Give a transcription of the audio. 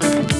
Bye.